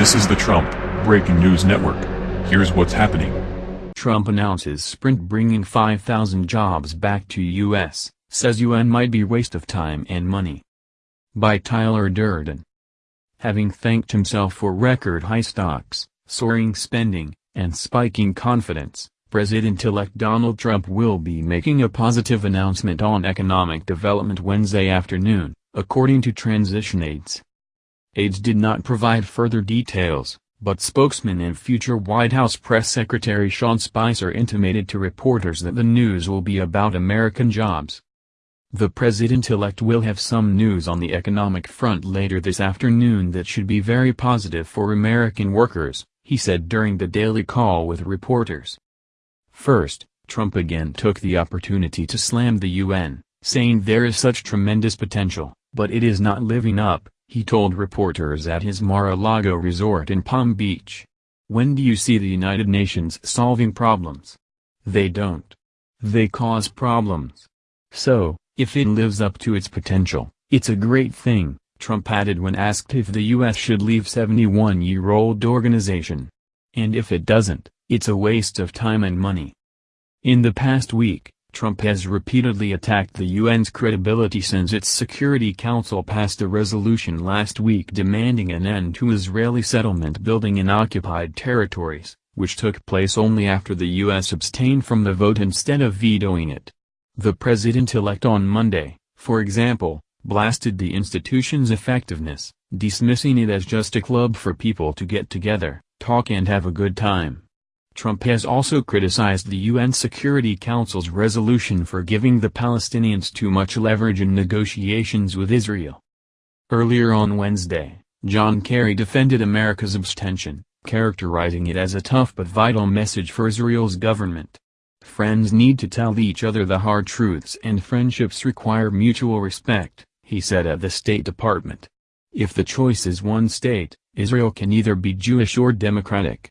This is the Trump Breaking News Network. Here's what's happening. Trump announces Sprint bringing 5,000 jobs back to U.S., says UN might be waste of time and money. By Tyler Durden. Having thanked himself for record high stocks, soaring spending, and spiking confidence, President-elect Donald Trump will be making a positive announcement on economic development Wednesday afternoon, according to Transition Aides. Aides did not provide further details, but spokesman and future White House Press Secretary Sean Spicer intimated to reporters that the news will be about American jobs. The president-elect will have some news on the economic front later this afternoon that should be very positive for American workers, he said during the daily call with reporters. First, Trump again took the opportunity to slam the UN, saying there is such tremendous potential, but it is not living up, he told reporters at his Mar-a-Lago resort in Palm Beach. When do you see the United Nations solving problems? They don't. They cause problems. So, if it lives up to its potential, it's a great thing, Trump added when asked if the U.S. should leave 71-year-old organization. And if it doesn't, it's a waste of time and money. In the past week, Trump has repeatedly attacked the UN's credibility since its Security Council passed a resolution last week demanding an end to Israeli settlement building in occupied territories, which took place only after the U.S. abstained from the vote instead of vetoing it. The president-elect on Monday, for example, blasted the institution's effectiveness, dismissing it as just a club for people to get together, talk and have a good time. Trump has also criticized the UN Security Council's resolution for giving the Palestinians too much leverage in negotiations with Israel. Earlier on Wednesday, John Kerry defended America's abstention, characterizing it as a tough but vital message for Israel's government. Friends need to tell each other the hard truths and friendships require mutual respect, he said at the State Department. If the choice is one state, Israel can either be Jewish or democratic.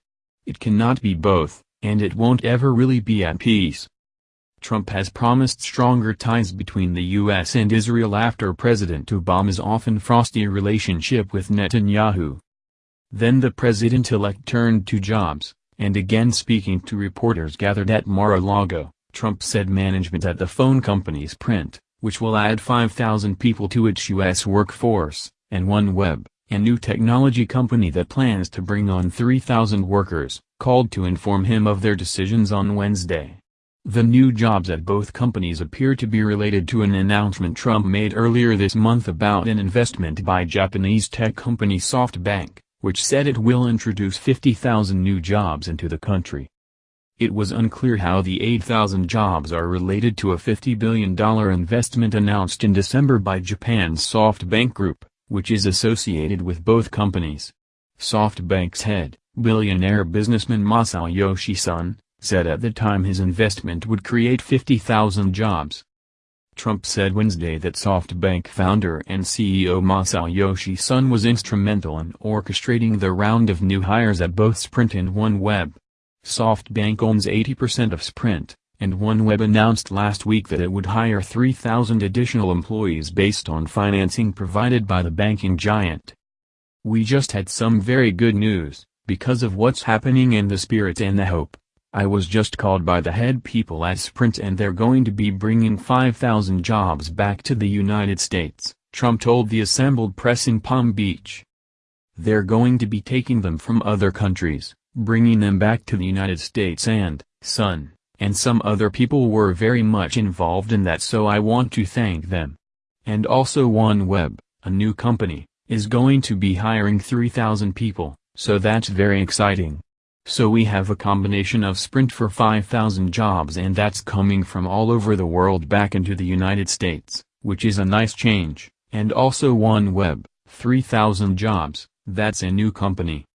It cannot be both, and it won't ever really be at peace. Trump has promised stronger ties between the U.S. and Israel after President Obama's often frosty relationship with Netanyahu. Then the president-elect turned to jobs, and again speaking to reporters gathered at Mar-a-Lago, Trump said management at the phone company's Sprint, which will add 5,000 people to its U.S. workforce, and OneWeb, a new technology company that plans to bring on 3,000 workers, called to inform him of their decisions on Wednesday. The new jobs at both companies appear to be related to an announcement Trump made earlier this month about an investment by Japanese tech company SoftBank, which said it will introduce 50,000 new jobs into the country. It was unclear how the 8,000 jobs are related to a $50 billion investment announced in December by Japan's SoftBank Group which is associated with both companies. SoftBank's head, billionaire businessman Masayoshi Son, said at the time his investment would create 50,000 jobs. Trump said Wednesday that SoftBank founder and CEO Masayoshi Son was instrumental in orchestrating the round of new hires at both Sprint and OneWeb. SoftBank owns 80% of Sprint, and OneWeb announced last week that it would hire 3,000 additional employees based on financing provided by the banking giant. We just had some very good news, because of what's happening and the spirit and the hope. I was just called by the head people at Sprint and they're going to be bringing 5,000 jobs back to the United States, Trump told the assembled press in Palm Beach. They're going to be taking them from other countries, bringing them back to the United States and, son, and some other people were very much involved in that so I want to thank them. And also OneWeb, a new company, is going to be hiring 3,000 people, so that's very exciting. So we have a combination of Sprint for 5,000 jobs and that's coming from all over the world back into the United States, which is a nice change, and also OneWeb, 3,000 jobs, that's a new company.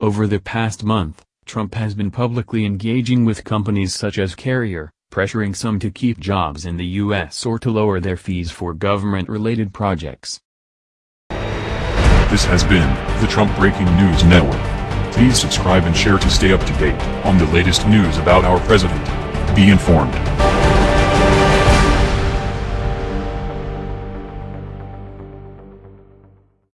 Over the past month, Trump has been publicly engaging with companies such as Carrier, pressuring some to keep jobs in the U.S. or to lower their fees for government-related projects. This has been the Trump Breaking News Network. Please subscribe and share to stay up to date on the latest news about our president. Be informed.